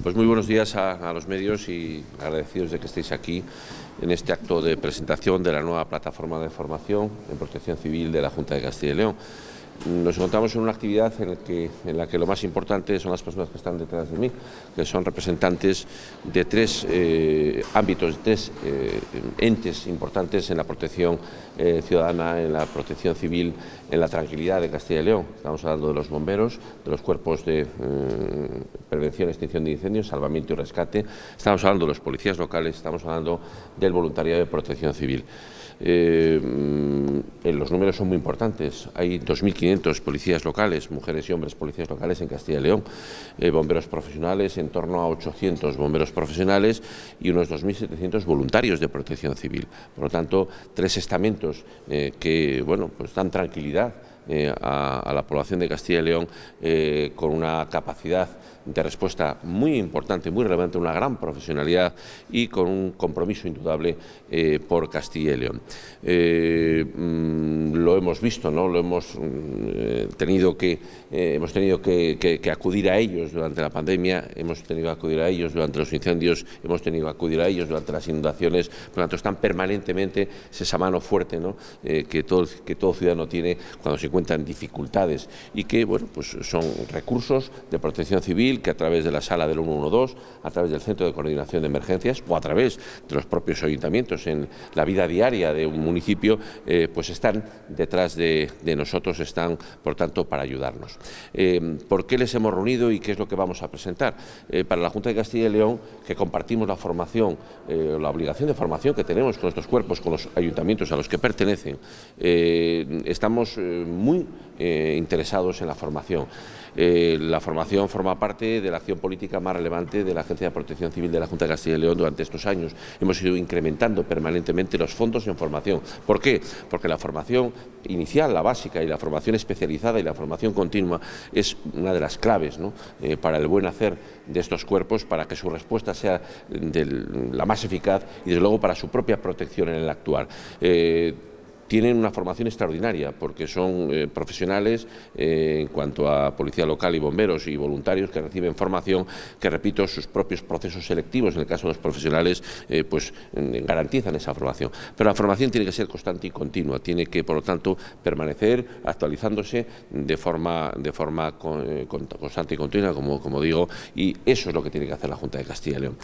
Pues muy buenos días a, los medios y agradecidos de que estéis aquí en este acto de presentación de la nueva plataforma de formación en protección civil de la Junta de Castilla y León. Nos encontramos en una actividad en, la que lo más importante son las personas que están detrás de mí, que son representantes de tres eh, ámbitos, tres eh, entes importantes en la protección eh, ciudadana, en la protección civil, en la tranquilidad de Castilla y León. Estamos hablando de los bomberos, de los cuerpos de prevención y extinción de incendios, salvamiento y rescate, estamos hablando de los policías locales, estamos hablando del voluntariado de protección civil. los números son muy importantes, hay 2.500 policías locales, mujeres y hombres policías locales en Castilla y León, eh, bomberos profesionales, en torno a 800 bomberos profesionales y unos 2.700 voluntarios de protección civil. Por lo tanto, tres estamentos eh, que bueno, pues dan tranquilidad eh, a, la población de Castilla y León con una capacidad de respuesta muy importante, muy relevante, una gran profesionalidad y con un compromiso indudable eh, por Castilla y León. Eh, mm, lo hemos visto, ¿no? lo hemos mm, eh, tenido, que, hemos tenido que, acudir a ellos durante la pandemia, hemos tenido que acudir a ellos durante los incendios, hemos tenido que acudir a ellos durante las inundaciones, por lo tanto están permanentemente esa mano fuerte ¿no? que, todo, que todo ciudadano tiene cuando se encuentran dificultades y que bueno, pues son recursos de protección civil que a través de la sala del 112, a través del Centro de Coordinación de Emergencias o a través de los propios ayuntamientos en la vida diaria de un municipio, eh, pues están detrás de, nosotros, están, por tanto, para ayudarnos. Eh, ¿Por qué les hemos reunido y qué es lo que vamos a presentar? Eh, para la Junta de Castilla y León, que compartimos la formación, la obligación de formación que tenemos con estos cuerpos, con los ayuntamientos a los que pertenecen, estamos muy interesados en la formación. la formación forma parte de la acción política más relevante de la Agencia de Protección Civil de la Junta de Castilla y León durante estos años. Hemos ido incrementando permanentemente los fondos en formación. ¿Por qué? Porque la formación inicial, la básica, y la formación especializada y la formación continua es una de las claves eh, para el buen hacer de estos cuerpos, para que su respuesta sea la más eficaz y, desde luego, para su propia protección en el actuar. Eh, tienen una formación extraordinaria porque son eh, profesionales eh, en cuanto a policía local y bomberos y voluntarios que reciben formación que, repito, sus propios procesos selectivos, en el caso de los profesionales, eh, pues garantizan esa formación. Pero la formación tiene que ser constante y continua, tiene que, por lo tanto, permanecer actualizándose de forma, constante y continua, como, como digo, y eso es lo que tiene que hacer la Junta de Castilla y León.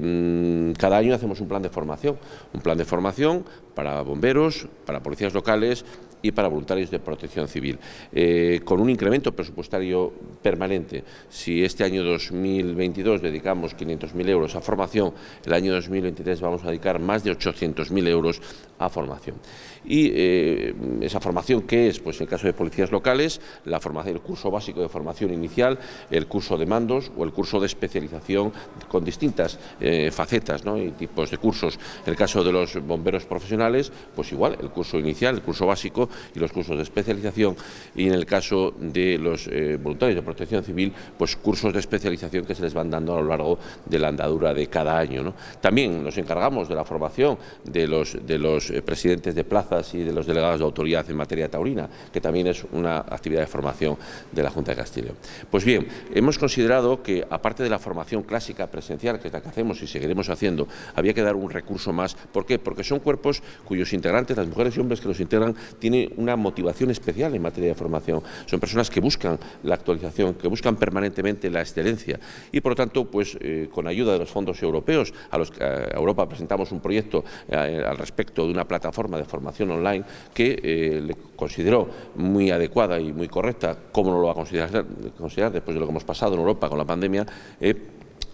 Mm, cada año hacemos un plan de formación, un plan de formación para bomberos, para policías locales y para voluntarios de protección civil, eh, con un incremento presupuestario permanente. Si este año 2022 dedicamos 500.000 euros a formación, el año 2023 vamos a dedicar más de 800.000 euros a formación. Y eh, esa formación, ¿qué es? Pues en el caso de policías locales, la formación, el curso básico de formación inicial, el curso de mandos o el curso de especialización con distintas eh, facetas y tipos de cursos. En el caso de los bomberos profesionales, pues igual, el curso inicial, el curso básico y los cursos de especialización y en el caso de los eh, voluntarios de protección civil, pues cursos de especialización que se les van dando a lo largo de la andadura de cada año. También nos encargamos de la formación de los, de los eh, presidentes de plazas y de los delegados de autoridad en materia taurina, que también es una actividad de formación de la Junta de Castilla. Pues bien, hemos considerado que aparte de la formación clásica presencial, que es la que hacemos y seguiremos haciendo, había que dar un recurso más. ¿Por qué? Porque son cuerpos cuyos integrantes, las mujeres y hombres que los integran, tienen una motivación especial en materia de formación. Son personas que buscan la actualización, que buscan permanentemente la excelencia y, por lo tanto, pues eh, con ayuda de los fondos europeos, a los que a Europa presentamos un proyecto eh, al respecto de una plataforma de formación online que eh, le consideró muy adecuada y muy correcta, como no lo va a considerar, considerar después de lo que hemos pasado en Europa con la pandemia,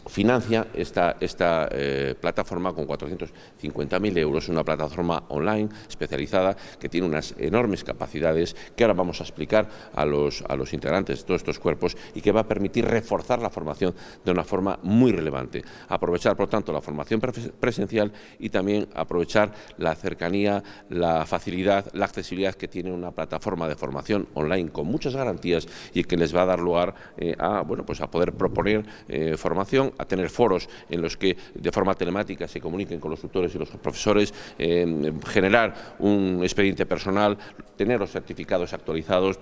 financia esta, esta eh, plataforma con 450.000 euros, una plataforma online especializada que tiene unas enormes capacidades que ahora vamos a explicar a los, a los integrantes de todos estos cuerpos y que va a permitir reforzar la formación de una forma muy relevante. Aprovechar, por tanto, la formación presencial y también aprovechar la cercanía, la facilidad, la accesibilidad que tiene una plataforma de formación online con muchas garantías y que les va a dar lugar eh, a, bueno, pues a poder proponer eh, formación a tener foros en los que de forma telemática se comuniquen con los tutores y los profesores, generar un expediente personal, tener los certificados actualizados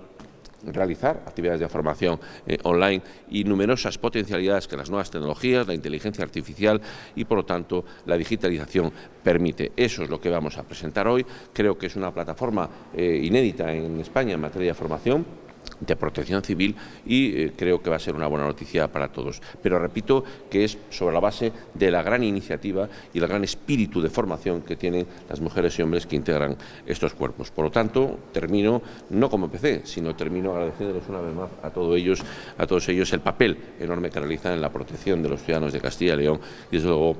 realizar actividades de formación eh, online y numerosas potencialidades que las nuevas tecnologías, la inteligencia artificial y, por lo tanto, la digitalización permite. Eso es lo que vamos a presentar hoy. Creo que es una plataforma eh, inédita en España en materia de formación de protección civil y eh, creo que va a ser una buena noticia para todos. Pero repito que es sobre la base de la gran iniciativa y el gran espíritu de formación que tienen las mujeres y hombres que integran estos cuerpos. Por lo tanto, termino no como empecé, sino termino agradeciéndoles una vez más a todos ellos, a todos ellos el papel enorme que realizan en la protección de los ciudadanos de Castilla y León y desde luego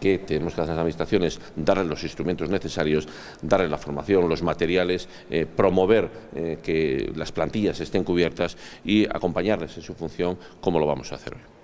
que tenemos que hacer las administraciones, darles los instrumentos necesarios, darles la formación, los materiales, eh, promover eh, que las plantillas estén cubiertas y acompañarles en su función como lo vamos a hacer hoy.